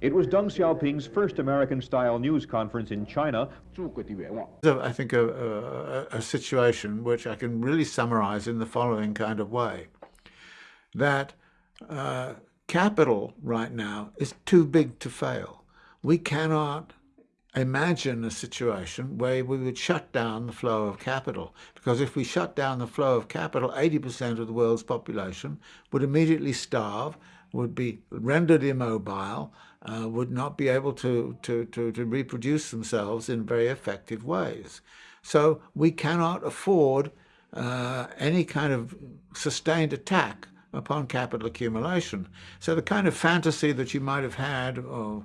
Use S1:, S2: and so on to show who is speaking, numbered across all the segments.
S1: It was Deng Xiaoping's first American-style news conference in China.
S2: I think a, a, a situation which I can really summarize in the following kind of way. That uh, capital right now is too big to fail. We cannot imagine a situation where we would shut down the flow of capital. Because if we shut down the flow of capital, 80% of the world's population would immediately starve, would be rendered immobile, uh, would not be able to, to, to, to reproduce themselves in very effective ways. So we cannot afford uh, any kind of sustained attack upon capital accumulation. So the kind of fantasy that you might have had or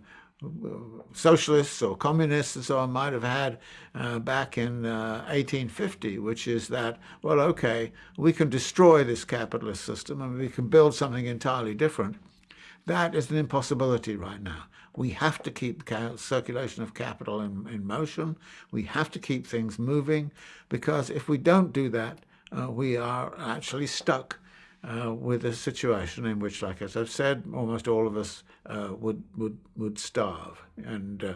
S2: socialists or communists and so on might have had uh, back in uh, 1850, which is that, well, okay, we can destroy this capitalist system and we can build something entirely different. That is an impossibility right now. We have to keep the circulation of capital in, in motion. We have to keep things moving because if we don't do that, uh, we are actually stuck uh, with a situation in which, like as I've said, almost all of us uh, would would would starve, and uh,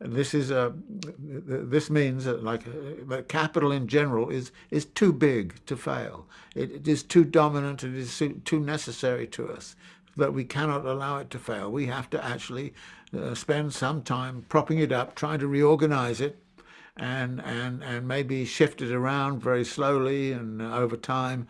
S2: this is a this means that like uh, capital in general is is too big to fail. It, it is too dominant. It is too necessary to us that we cannot allow it to fail. We have to actually uh, spend some time propping it up, trying to reorganize it, and and and maybe shift it around very slowly and over time